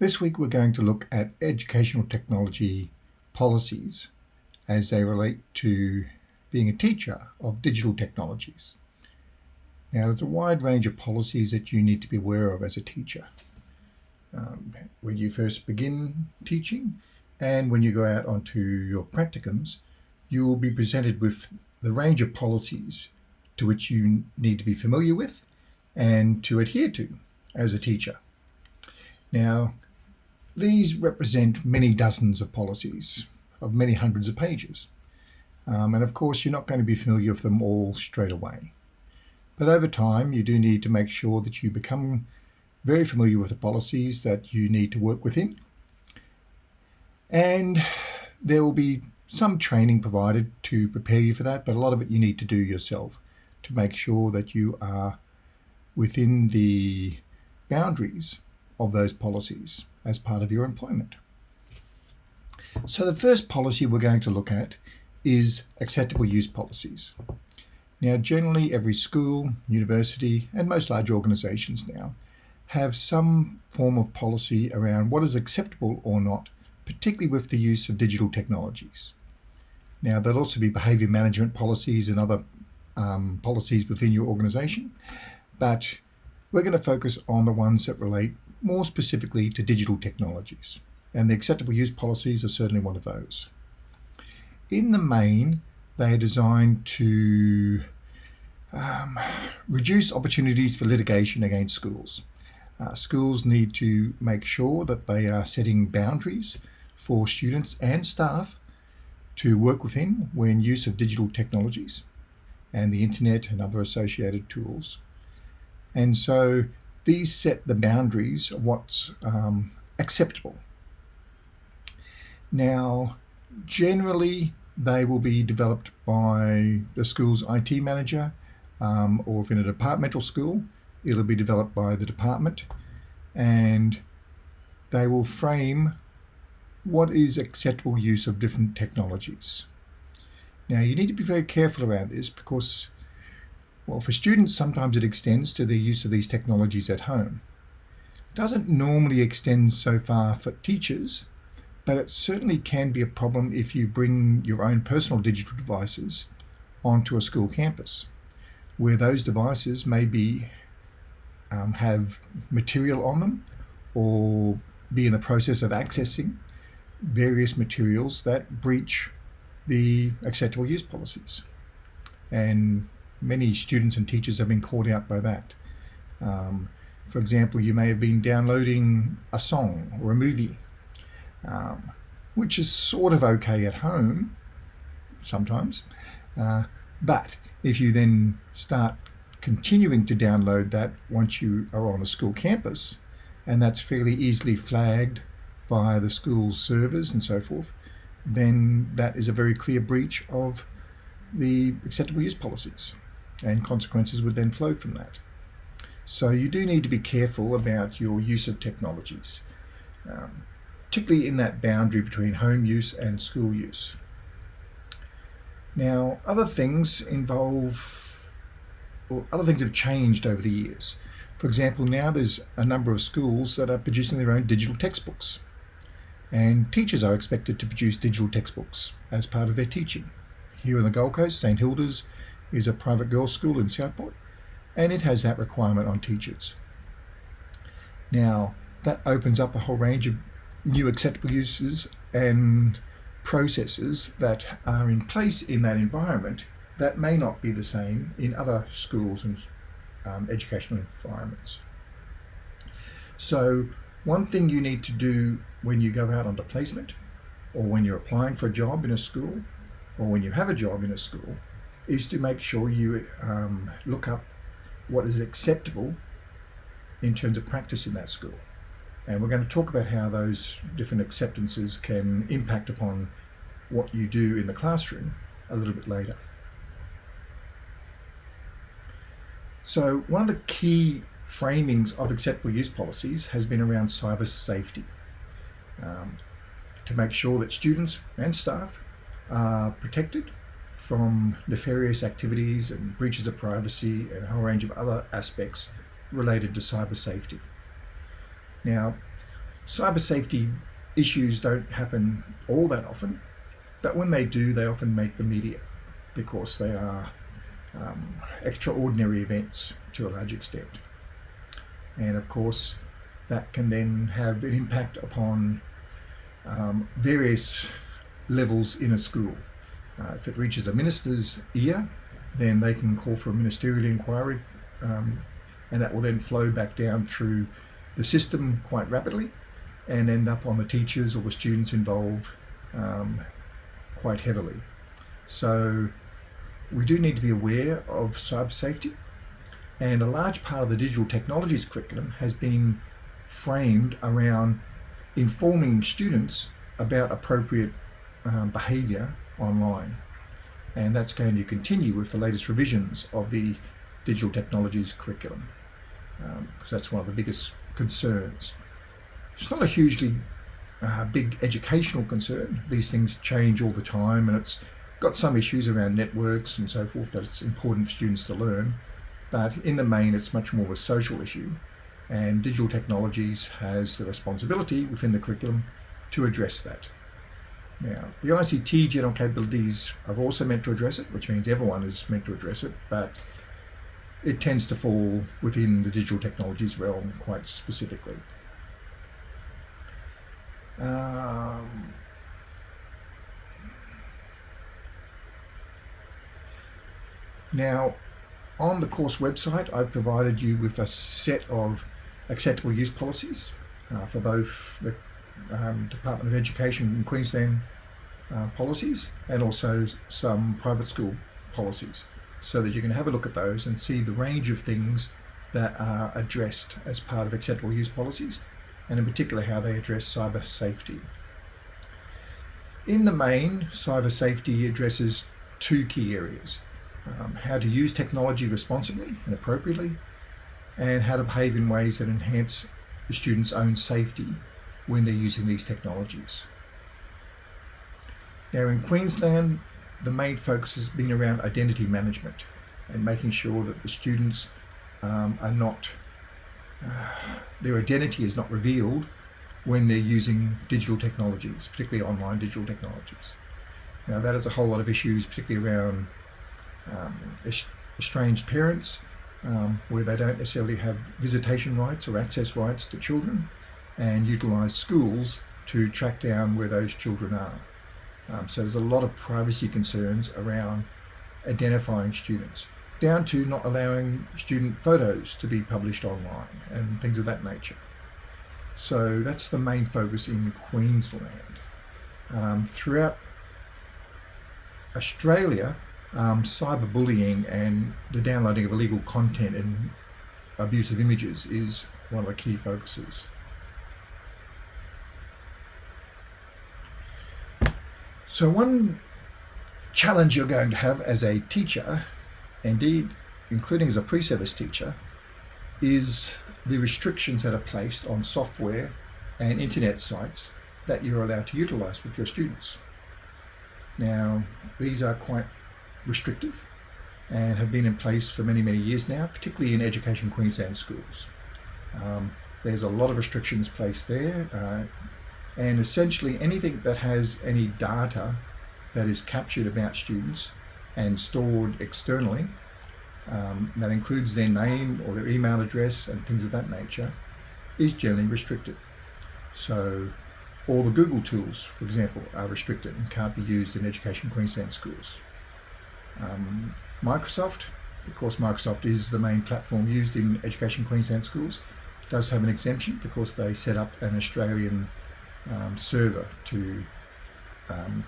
This week we're going to look at educational technology policies as they relate to being a teacher of digital technologies. Now there's a wide range of policies that you need to be aware of as a teacher. Um, when you first begin teaching and when you go out onto your practicums, you will be presented with the range of policies to which you need to be familiar with and to adhere to as a teacher. Now, these represent many dozens of policies of many hundreds of pages. Um, and of course, you're not going to be familiar with them all straight away. But over time, you do need to make sure that you become very familiar with the policies that you need to work within. And there will be some training provided to prepare you for that, but a lot of it you need to do yourself to make sure that you are within the boundaries of those policies as part of your employment. So the first policy we're going to look at is acceptable use policies. Now generally every school, university and most large organisations now have some form of policy around what is acceptable or not, particularly with the use of digital technologies. Now there'll also be behaviour management policies and other um, policies within your organisation, but we're going to focus on the ones that relate more specifically to digital technologies. And the acceptable use policies are certainly one of those. In the main, they are designed to um, reduce opportunities for litigation against schools. Uh, schools need to make sure that they are setting boundaries for students and staff to work within when use of digital technologies and the internet and other associated tools. And so these set the boundaries of what's um, acceptable. Now, generally, they will be developed by the school's IT manager, um, or if in a departmental school, it'll be developed by the department, and they will frame what is acceptable use of different technologies. Now, you need to be very careful around this because well, for students, sometimes it extends to the use of these technologies at home. It doesn't normally extend so far for teachers, but it certainly can be a problem if you bring your own personal digital devices onto a school campus, where those devices may be um, have material on them or be in the process of accessing various materials that breach the acceptable use policies. And many students and teachers have been called out by that. Um, for example, you may have been downloading a song or a movie, um, which is sort of okay at home sometimes. Uh, but if you then start continuing to download that once you are on a school campus, and that's fairly easily flagged by the school's servers and so forth, then that is a very clear breach of the acceptable use policies and consequences would then flow from that. So you do need to be careful about your use of technologies, um, particularly in that boundary between home use and school use. Now, other things involve, or other things have changed over the years. For example, now there's a number of schools that are producing their own digital textbooks. And teachers are expected to produce digital textbooks as part of their teaching. Here in the Gold Coast, St Hilda's is a private girls' school in Southport, and it has that requirement on teachers. Now, that opens up a whole range of new acceptable uses and processes that are in place in that environment that may not be the same in other schools and um, educational environments. So one thing you need to do when you go out on placement or when you're applying for a job in a school or when you have a job in a school is to make sure you um, look up what is acceptable in terms of practice in that school. And we're going to talk about how those different acceptances can impact upon what you do in the classroom a little bit later. So one of the key framings of acceptable use policies has been around cyber safety um, to make sure that students and staff are protected from nefarious activities and breaches of privacy and a whole range of other aspects related to cyber safety. Now, cyber safety issues don't happen all that often, but when they do, they often make the media because they are um, extraordinary events to a large extent. And of course, that can then have an impact upon um, various levels in a school. Uh, if it reaches a minister's ear, then they can call for a ministerial inquiry um, and that will then flow back down through the system quite rapidly and end up on the teachers or the students involved um, quite heavily. So we do need to be aware of cyber safety and a large part of the digital technologies curriculum has been framed around informing students about appropriate um, behaviour online and that's going to continue with the latest revisions of the digital technologies curriculum because um, that's one of the biggest concerns. It's not a hugely uh, big educational concern. These things change all the time and it's got some issues around networks and so forth that it's important for students to learn but in the main it's much more of a social issue and digital technologies has the responsibility within the curriculum to address that. Now, the ICT general capabilities are also meant to address it, which means everyone is meant to address it, but it tends to fall within the digital technologies realm quite specifically. Um, now, on the course website, I've provided you with a set of acceptable use policies uh, for both the um, Department of Education in Queensland uh, policies and also some private school policies so that you can have a look at those and see the range of things that are addressed as part of acceptable use policies and in particular how they address cyber safety. In the main, cyber safety addresses two key areas. Um, how to use technology responsibly and appropriately and how to behave in ways that enhance the student's own safety when they're using these technologies. Now in Queensland, the main focus has been around identity management and making sure that the students um, are not, uh, their identity is not revealed when they're using digital technologies, particularly online digital technologies. Now that has a whole lot of issues, particularly around um, estranged parents, um, where they don't necessarily have visitation rights or access rights to children, and utilise schools to track down where those children are. Um, so there's a lot of privacy concerns around identifying students, down to not allowing student photos to be published online and things of that nature. So that's the main focus in Queensland. Um, throughout Australia, um, cyberbullying and the downloading of illegal content and abusive images is one of the key focuses. So one challenge you're going to have as a teacher, indeed including as a pre-service teacher, is the restrictions that are placed on software and internet sites that you're allowed to utilize with your students. Now, these are quite restrictive and have been in place for many, many years now, particularly in Education Queensland schools. Um, there's a lot of restrictions placed there. Uh, and essentially anything that has any data that is captured about students and stored externally um, that includes their name or their email address and things of that nature is generally restricted. So all the Google tools, for example, are restricted and can't be used in Education Queensland schools. Um, Microsoft, of course Microsoft is the main platform used in Education Queensland schools, does have an exemption because they set up an Australian um, server to, um,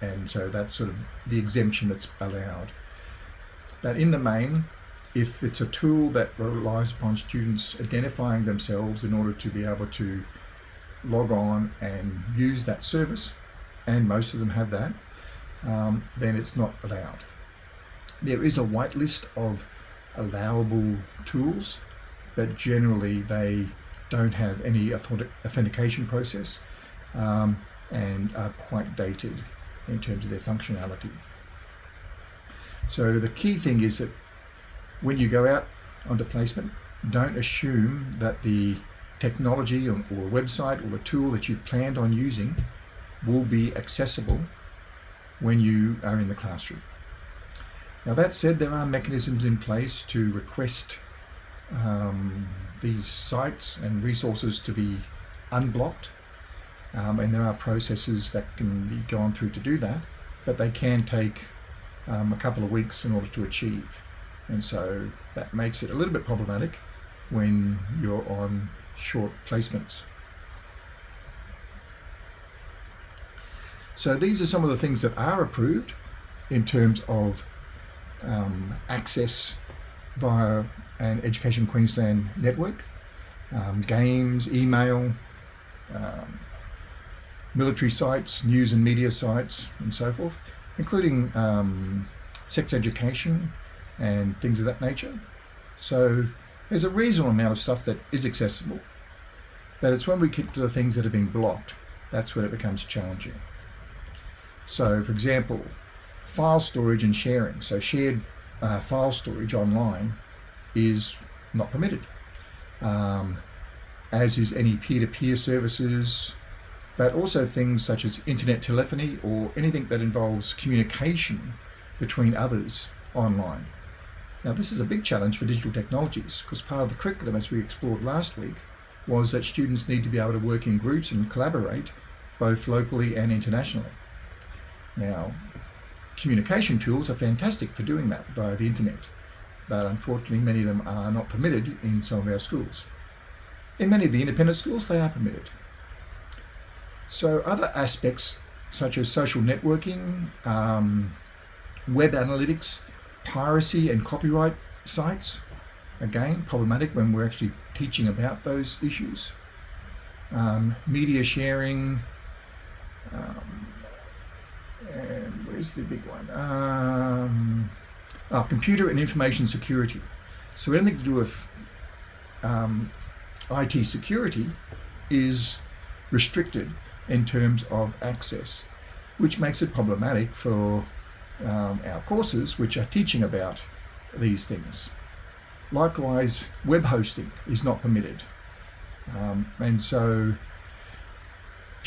and so that's sort of the exemption that's allowed. But in the main, if it's a tool that relies upon students identifying themselves in order to be able to log on and use that service, and most of them have that, um, then it's not allowed. There is a whitelist of allowable tools, but generally they don't have any authentication process um, and are quite dated in terms of their functionality. So the key thing is that when you go out onto placement, don't assume that the technology or, or website or the tool that you planned on using will be accessible when you are in the classroom. Now that said, there are mechanisms in place to request um, these sites and resources to be unblocked um, and there are processes that can be gone through to do that but they can take um, a couple of weeks in order to achieve and so that makes it a little bit problematic when you're on short placements. So these are some of the things that are approved in terms of um, access via an Education Queensland network, um, games, email, um, military sites, news and media sites, and so forth, including um, sex education and things of that nature. So there's a reasonable amount of stuff that is accessible, but it's when we get to the things that have been blocked, that's when it becomes challenging. So for example, file storage and sharing. So shared uh, file storage online is not permitted, um, as is any peer-to-peer -peer services, but also things such as internet telephony or anything that involves communication between others online. Now this is a big challenge for digital technologies because part of the curriculum as we explored last week was that students need to be able to work in groups and collaborate both locally and internationally. Now communication tools are fantastic for doing that via the internet but unfortunately many of them are not permitted in some of our schools. In many of the independent schools they are permitted. So other aspects such as social networking, um, web analytics, piracy and copyright sites. Again, problematic when we're actually teaching about those issues. Um, media sharing, um, and where's the big one? Um, oh, computer and information security. So anything to do with um, IT security is restricted in terms of access, which makes it problematic for um, our courses which are teaching about these things. Likewise, web hosting is not permitted. Um, and so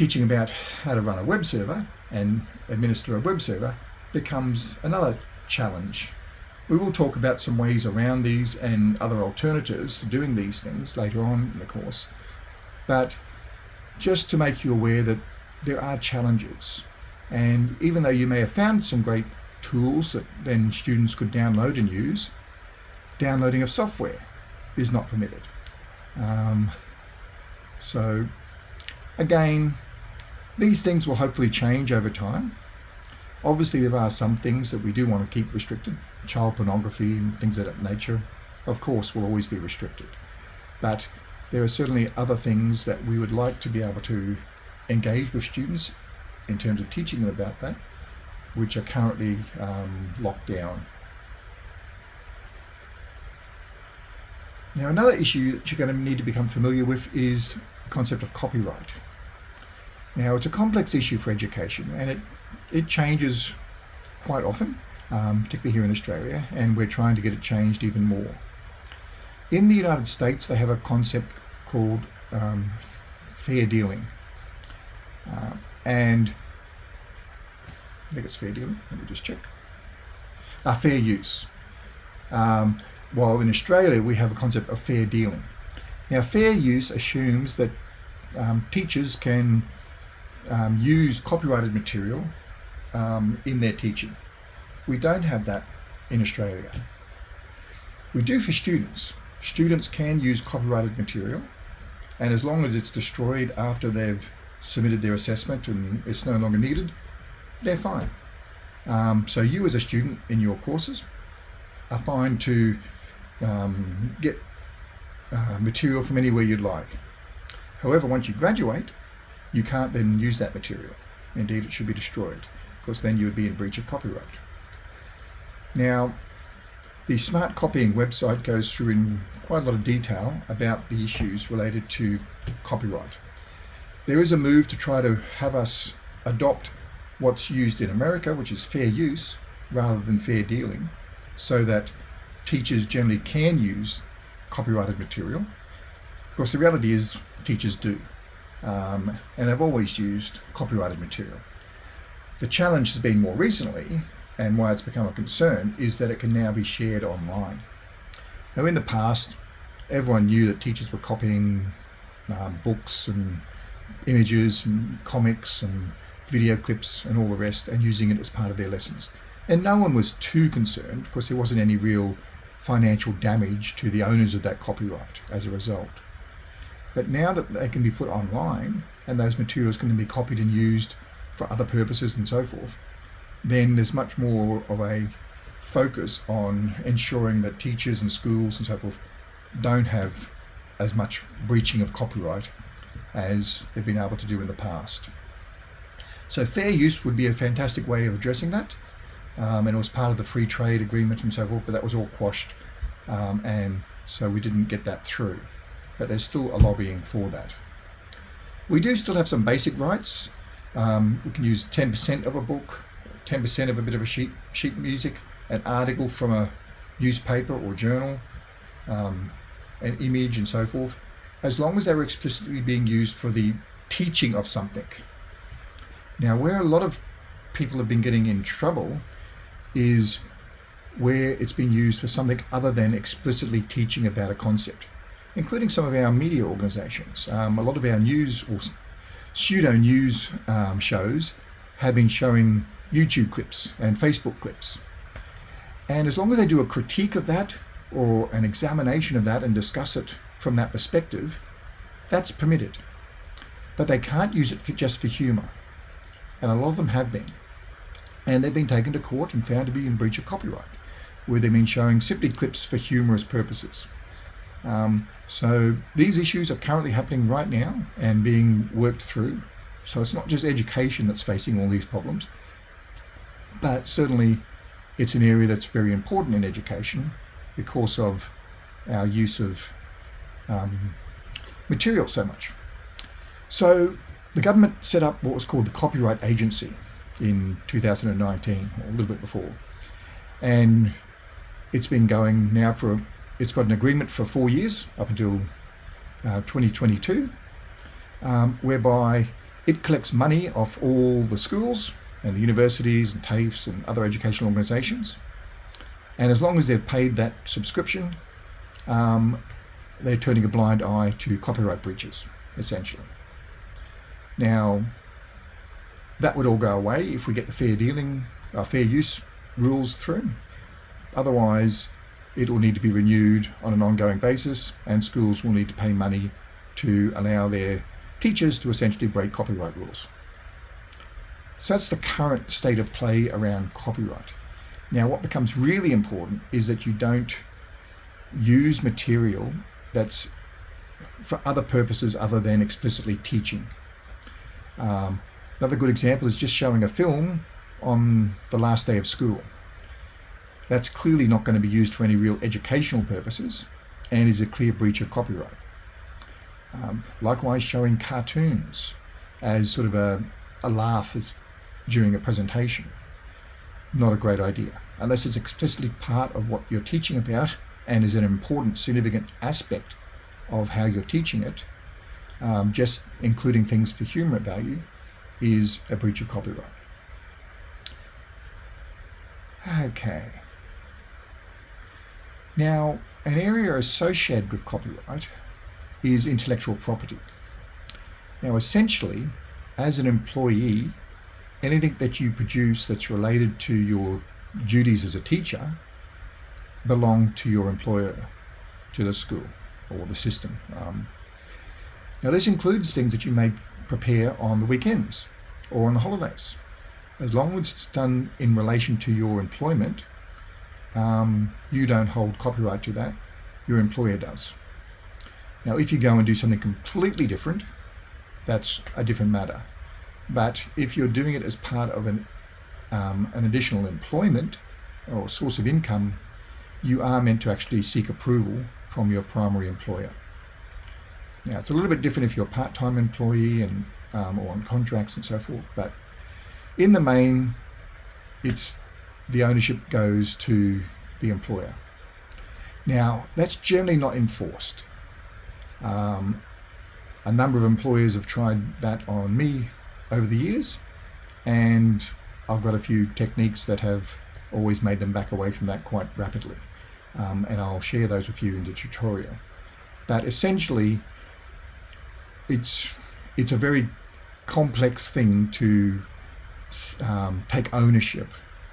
teaching about how to run a web server and administer a web server becomes another challenge. We will talk about some ways around these and other alternatives to doing these things later on in the course. But just to make you aware that there are challenges. And even though you may have found some great tools that then students could download and use, downloading of software is not permitted. Um, so again, these things will hopefully change over time. Obviously, there are some things that we do want to keep restricted. Child pornography and things of that nature, of course, will always be restricted. But there are certainly other things that we would like to be able to engage with students in terms of teaching them about that which are currently um, locked down. Now another issue that you're going to need to become familiar with is the concept of copyright. Now it's a complex issue for education and it, it changes quite often, um, particularly here in Australia, and we're trying to get it changed even more. In the United States they have a concept called um, fair dealing. Uh, and I think it's fair dealing. Let me just check. Uh, fair use. Um, while in Australia we have a concept of fair dealing. Now fair use assumes that um, teachers can um, use copyrighted material um, in their teaching. We don't have that in Australia. We do for students. Students can use copyrighted material and as long as it's destroyed after they've submitted their assessment and it's no longer needed, they're fine. Um, so you as a student in your courses are fine to um, get uh, material from anywhere you'd like. However, once you graduate, you can't then use that material. Indeed, it should be destroyed because then you would be in breach of copyright. Now, the smart copying website goes through in quite a lot of detail about the issues related to copyright. There is a move to try to have us adopt what's used in America, which is fair use rather than fair dealing, so that teachers generally can use copyrighted material. Of course, the reality is teachers do, um, and have always used copyrighted material. The challenge has been more recently, and why it's become a concern, is that it can now be shared online. Now, in the past, everyone knew that teachers were copying um, books and images and comics and video clips and all the rest and using it as part of their lessons. And no one was too concerned because there wasn't any real financial damage to the owners of that copyright as a result. But now that they can be put online and those materials can be copied and used for other purposes and so forth, then there's much more of a focus on ensuring that teachers and schools and so forth don't have as much breaching of copyright as they've been able to do in the past. So fair use would be a fantastic way of addressing that. Um, and it was part of the free trade agreement and so forth, but that was all quashed. Um, and so we didn't get that through. But there's still a lobbying for that. We do still have some basic rights. Um, we can use 10% of a book, 10% of a bit of a sheet, sheet music, an article from a newspaper or journal, um, an image and so forth, as long as they're explicitly being used for the teaching of something. Now, where a lot of people have been getting in trouble is where it's been used for something other than explicitly teaching about a concept, including some of our media organizations. Um, a lot of our news or pseudo news um, shows have been showing YouTube clips and Facebook clips. And as long as they do a critique of that or an examination of that and discuss it from that perspective, that's permitted. But they can't use it for just for humor. And a lot of them have been. And they've been taken to court and found to be in breach of copyright, where they've been showing simply clips for humorous purposes. Um, so these issues are currently happening right now and being worked through. So it's not just education that's facing all these problems, but certainly it's an area that's very important in education because of our use of um, material so much. So the government set up what was called the Copyright Agency in 2019, or a little bit before. And it's been going now for, it's got an agreement for four years up until uh, 2022, um, whereby it collects money off all the schools and the universities and TAFEs and other educational organisations. And as long as they've paid that subscription, um, they're turning a blind eye to copyright breaches, essentially. Now, that would all go away if we get the fair dealing, uh, fair use rules through. Otherwise, it will need to be renewed on an ongoing basis and schools will need to pay money to allow their teachers to essentially break copyright rules. So that's the current state of play around copyright. Now what becomes really important is that you don't use material that's for other purposes other than explicitly teaching. Um, another good example is just showing a film on the last day of school. That's clearly not going to be used for any real educational purposes and is a clear breach of copyright. Um, likewise, showing cartoons as sort of a, a laugh as during a presentation. Not a great idea, unless it's explicitly part of what you're teaching about and is an important, significant aspect of how you're teaching it, um, just including things for humor value, is a breach of copyright. Okay. Now, an area associated with copyright is intellectual property. Now, essentially, as an employee, anything that you produce that's related to your duties as a teacher belong to your employer, to the school or the system. Um, now this includes things that you may prepare on the weekends or on the holidays. As long as it's done in relation to your employment, um, you don't hold copyright to that, your employer does. Now if you go and do something completely different, that's a different matter. But if you're doing it as part of an, um, an additional employment or source of income, you are meant to actually seek approval from your primary employer. Now, it's a little bit different if you're a part-time employee and um, or on contracts and so forth, but in the main, it's the ownership goes to the employer. Now, that's generally not enforced. Um, a number of employers have tried that on me over the years, and I've got a few techniques that have always made them back away from that quite rapidly. Um, and I'll share those with you in the tutorial. But essentially, it's it's a very complex thing to um, take ownership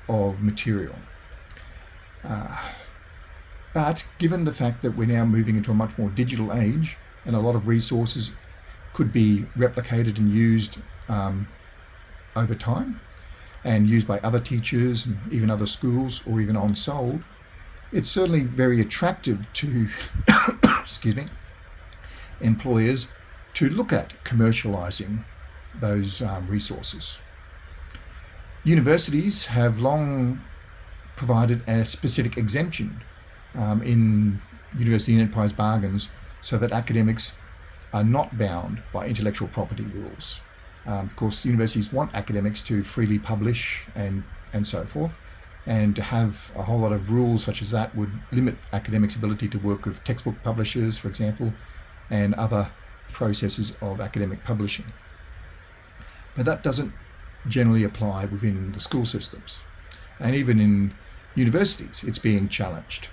of material. Uh, but given the fact that we're now moving into a much more digital age and a lot of resources could be replicated and used um, over time and used by other teachers and even other schools or even on sold, it's certainly very attractive to, excuse me, employers to look at commercializing those um, resources. Universities have long provided a specific exemption um, in university enterprise bargains so that academics are not bound by intellectual property rules. Um, of course, universities want academics to freely publish and, and so forth, and to have a whole lot of rules such as that would limit academics' ability to work with textbook publishers, for example, and other processes of academic publishing. But that doesn't generally apply within the school systems. And even in universities, it's being challenged.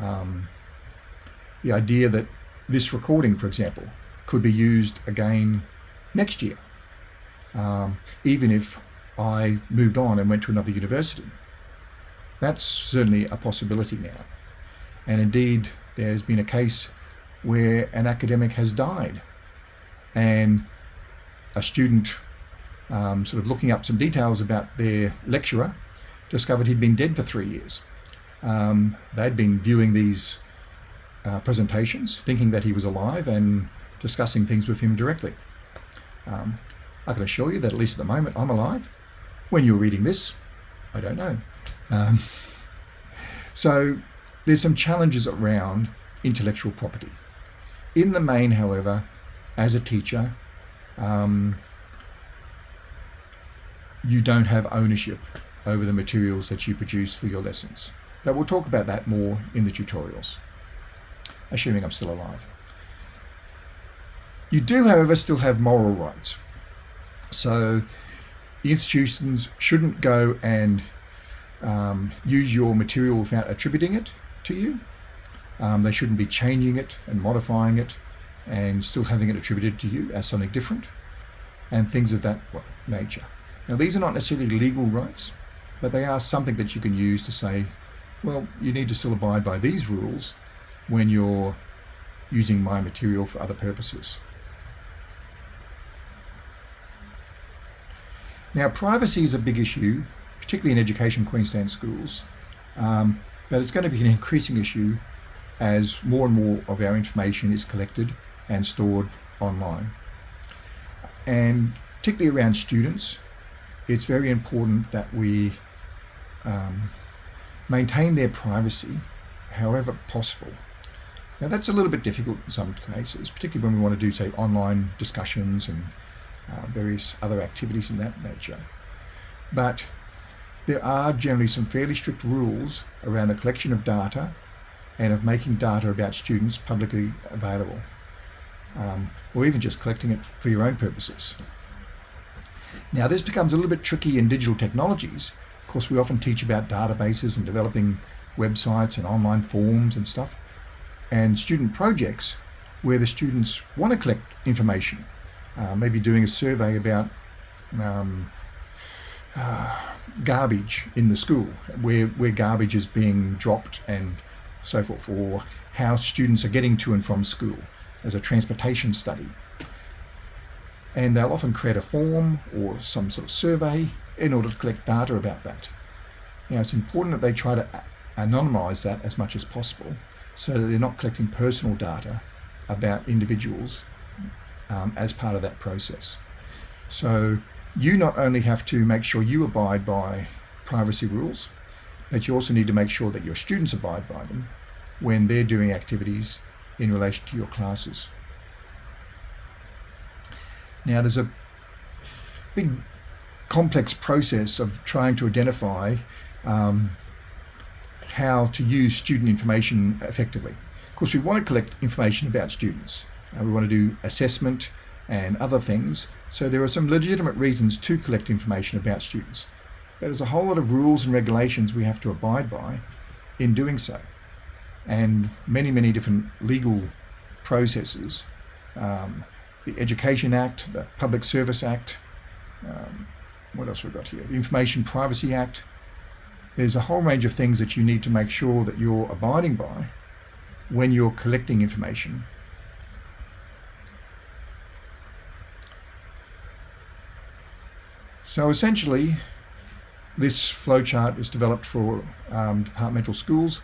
Um, the idea that this recording, for example, could be used again next year, um, even if I moved on and went to another university. That's certainly a possibility now. And indeed, there's been a case where an academic has died and a student um, sort of looking up some details about their lecturer discovered he'd been dead for three years. Um, they'd been viewing these uh, presentations, thinking that he was alive and discussing things with him directly. Um, I can assure you that at least at the moment I'm alive. When you're reading this, I don't know. Um, so there's some challenges around intellectual property. In the main, however, as a teacher, um, you don't have ownership over the materials that you produce for your lessons. But we'll talk about that more in the tutorials, assuming I'm still alive. You do, however, still have moral rights. So institutions shouldn't go and um, use your material without attributing it to you. Um, they shouldn't be changing it and modifying it and still having it attributed to you as something different and things of that nature. Now these are not necessarily legal rights, but they are something that you can use to say, well, you need to still abide by these rules when you're using my material for other purposes. Now, privacy is a big issue, particularly in Education Queensland schools, um, but it's going to be an increasing issue as more and more of our information is collected and stored online. And particularly around students, it's very important that we um, maintain their privacy however possible. Now that's a little bit difficult in some cases, particularly when we want to do say online discussions and uh, various other activities in that nature. But there are generally some fairly strict rules around the collection of data and of making data about students publicly available um, or even just collecting it for your own purposes. Now this becomes a little bit tricky in digital technologies. Of course we often teach about databases and developing websites and online forms and stuff and student projects where the students want to collect information uh, maybe doing a survey about um, uh, garbage in the school, where, where garbage is being dropped and so forth, or how students are getting to and from school as a transportation study. And they'll often create a form or some sort of survey in order to collect data about that. Now it's important that they try to anonymize that as much as possible so that they're not collecting personal data about individuals um, as part of that process. So you not only have to make sure you abide by privacy rules, but you also need to make sure that your students abide by them when they're doing activities in relation to your classes. Now there's a big complex process of trying to identify um, how to use student information effectively. Of course, we want to collect information about students Uh, we want to do assessment and other things. So there are some legitimate reasons to collect information about students. But there's a whole lot of rules and regulations we have to abide by in doing so. And many, many different legal processes. Um, the Education Act, the Public Service Act, um, what else we've got here? The Information Privacy Act. There's a whole range of things that you need to make sure that you're abiding by when you're collecting information. So essentially, this flowchart was developed for um, departmental schools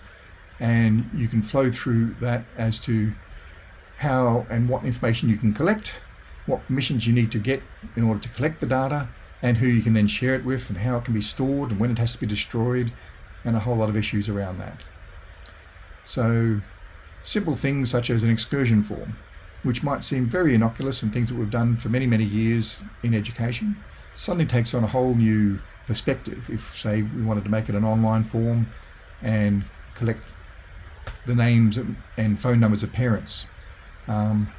and you can flow through that as to how and what information you can collect, what permissions you need to get in order to collect the data, and who you can then share it with, and how it can be stored, and when it has to be destroyed, and a whole lot of issues around that. So simple things such as an excursion form, which might seem very innocuous and things that we've done for many, many years in education, suddenly takes on a whole new perspective. If, say, we wanted to make it an online form and collect the names and phone numbers of parents, um,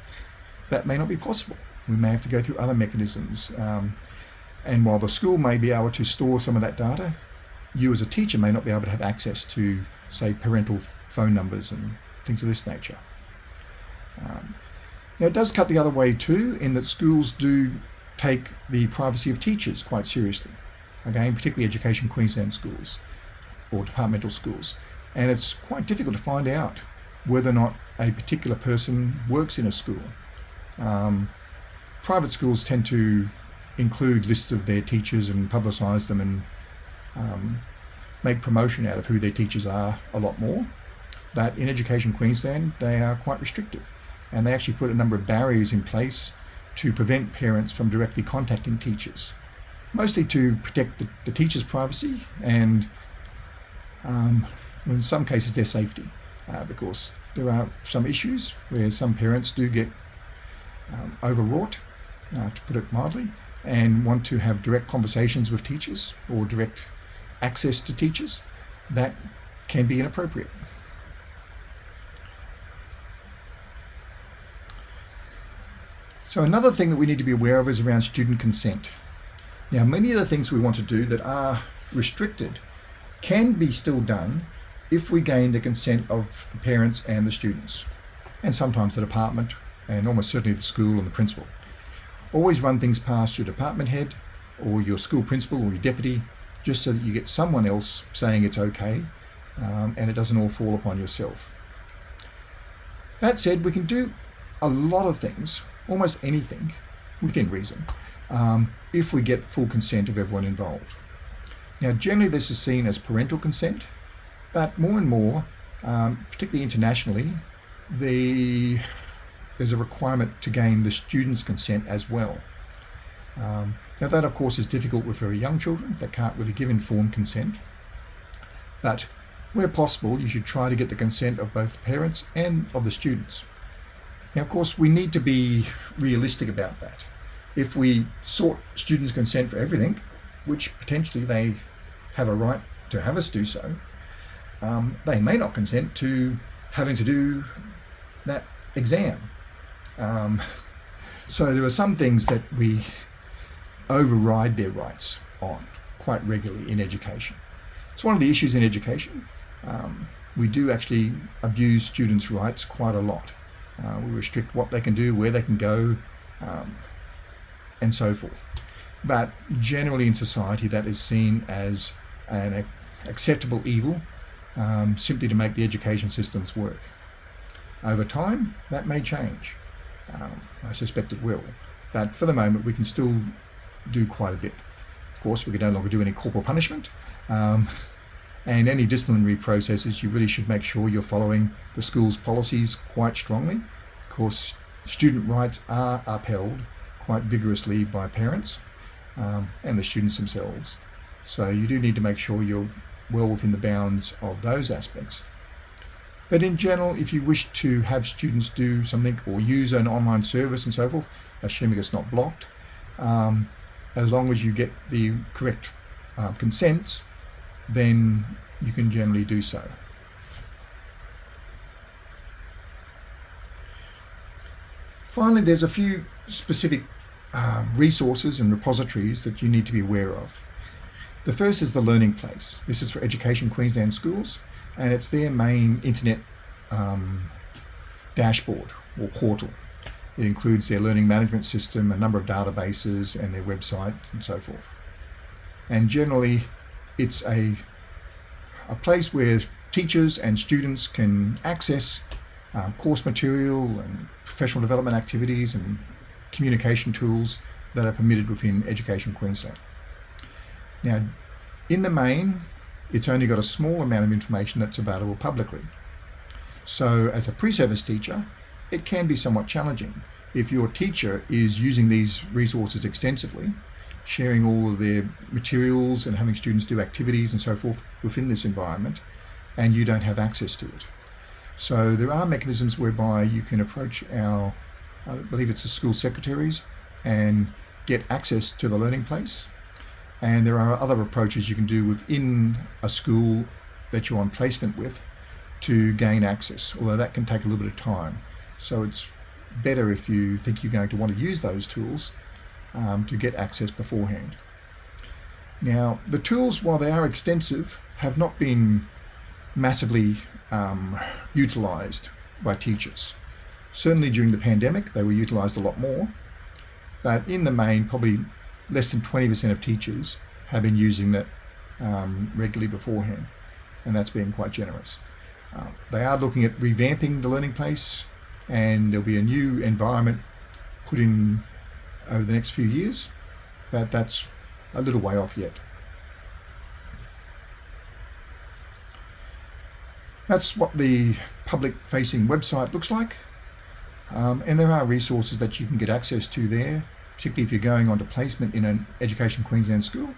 that may not be possible. We may have to go through other mechanisms. Um, and while the school may be able to store some of that data, you as a teacher may not be able to have access to, say, parental phone numbers and things of this nature. Um, now, it does cut the other way too, in that schools do take the privacy of teachers quite seriously. Again, particularly Education Queensland schools or departmental schools. And it's quite difficult to find out whether or not a particular person works in a school. Um, private schools tend to include lists of their teachers and publicise them and um, make promotion out of who their teachers are a lot more. But in Education Queensland, they are quite restrictive. And they actually put a number of barriers in place to prevent parents from directly contacting teachers, mostly to protect the, the teacher's privacy and um, in some cases their safety, uh, because there are some issues where some parents do get um, overwrought, uh, to put it mildly, and want to have direct conversations with teachers or direct access to teachers. That can be inappropriate. So another thing that we need to be aware of is around student consent. Now, many of the things we want to do that are restricted can be still done if we gain the consent of the parents and the students, and sometimes the department, and almost certainly the school and the principal. Always run things past your department head or your school principal or your deputy, just so that you get someone else saying it's okay um, and it doesn't all fall upon yourself. That said, we can do a lot of things almost anything within reason um, if we get full consent of everyone involved. Now generally this is seen as parental consent, but more and more, um, particularly internationally, the, there's a requirement to gain the student's consent as well. Um, now that of course is difficult with very young children that can't really give informed consent, but where possible you should try to get the consent of both parents and of the students. Now, of course, we need to be realistic about that. If we sought students' consent for everything, which potentially they have a right to have us do so, um, they may not consent to having to do that exam. Um, so there are some things that we override their rights on quite regularly in education. It's one of the issues in education. Um, we do actually abuse students' rights quite a lot. Uh, we restrict what they can do, where they can go, um, and so forth. But generally in society, that is seen as an acceptable evil um, simply to make the education systems work. Over time, that may change. Um, I suspect it will. But for the moment, we can still do quite a bit. Of course, we can no longer do any corporal punishment. Um, and any disciplinary processes, you really should make sure you're following the school's policies quite strongly. Of course, student rights are upheld quite vigorously by parents um, and the students themselves. So you do need to make sure you're well within the bounds of those aspects. But in general, if you wish to have students do something or use an online service and so forth, assuming it's not blocked, um, as long as you get the correct uh, consents, then you can generally do so. Finally, there's a few specific um, resources and repositories that you need to be aware of. The first is the Learning Place. This is for Education Queensland schools, and it's their main internet um, dashboard or portal. It includes their learning management system, a number of databases, and their website, and so forth. And generally, it's a, a place where teachers and students can access um, course material and professional development activities and communication tools that are permitted within Education Queensland. Now, in the main, it's only got a small amount of information that's available publicly. So as a pre-service teacher, it can be somewhat challenging. If your teacher is using these resources extensively, sharing all of their materials and having students do activities and so forth within this environment, and you don't have access to it. So there are mechanisms whereby you can approach our, I believe it's the school secretaries, and get access to the learning place. And there are other approaches you can do within a school that you're on placement with to gain access, although that can take a little bit of time. So it's better if you think you're going to want to use those tools um, to get access beforehand. Now, the tools, while they are extensive, have not been massively um, utilised by teachers. Certainly during the pandemic, they were utilised a lot more, but in the main, probably less than 20% of teachers have been using that um, regularly beforehand, and that's being quite generous. Uh, they are looking at revamping the learning place, and there'll be a new environment put in over the next few years, but that's a little way off yet. That's what the public-facing website looks like. Um, and there are resources that you can get access to there, particularly if you're going on to placement in an Education Queensland school,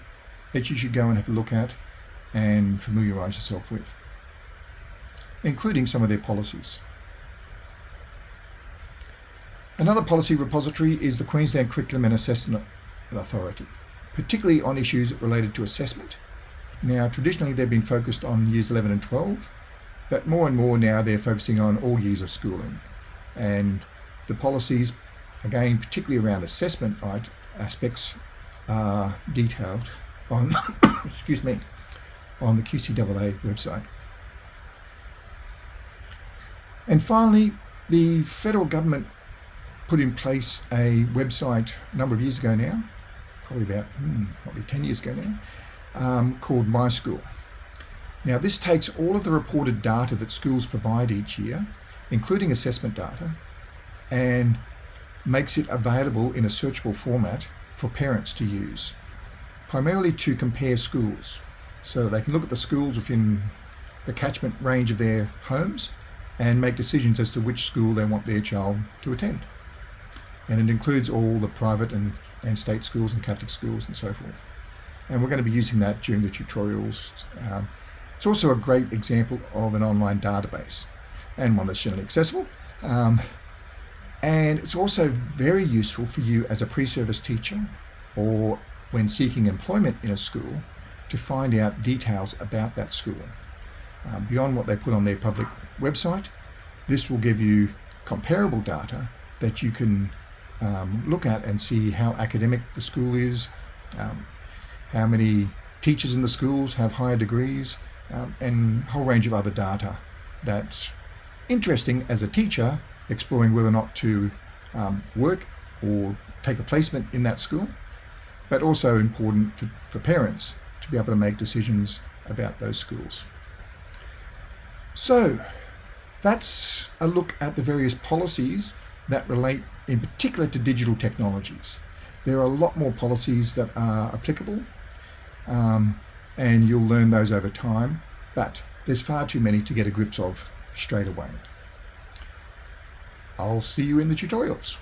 that you should go and have a look at and familiarise yourself with, including some of their policies. Another policy repository is the Queensland Curriculum and Assessment Authority, particularly on issues related to assessment. Now, traditionally, they've been focused on years 11 and 12, but more and more now they're focusing on all years of schooling. And the policies, again, particularly around assessment right, aspects, are detailed on, excuse me, on the QCAA website. And finally, the federal government put in place a website a number of years ago now, probably about hmm, probably 10 years ago now, um, called My School. Now this takes all of the reported data that schools provide each year, including assessment data, and makes it available in a searchable format for parents to use, primarily to compare schools. So they can look at the schools within the catchment range of their homes and make decisions as to which school they want their child to attend. And it includes all the private and, and state schools and Catholic schools and so forth. And we're going to be using that during the tutorials um, it's also a great example of an online database and one that's generally accessible. Um, and it's also very useful for you as a pre-service teacher or when seeking employment in a school to find out details about that school. Um, beyond what they put on their public website, this will give you comparable data that you can um, look at and see how academic the school is, um, how many teachers in the schools have higher degrees, um, and a whole range of other data that's interesting as a teacher exploring whether or not to um, work or take a placement in that school, but also important to, for parents to be able to make decisions about those schools. So that's a look at the various policies that relate in particular to digital technologies. There are a lot more policies that are applicable. Um, and you'll learn those over time, but there's far too many to get a grips of straight away. I'll see you in the tutorials.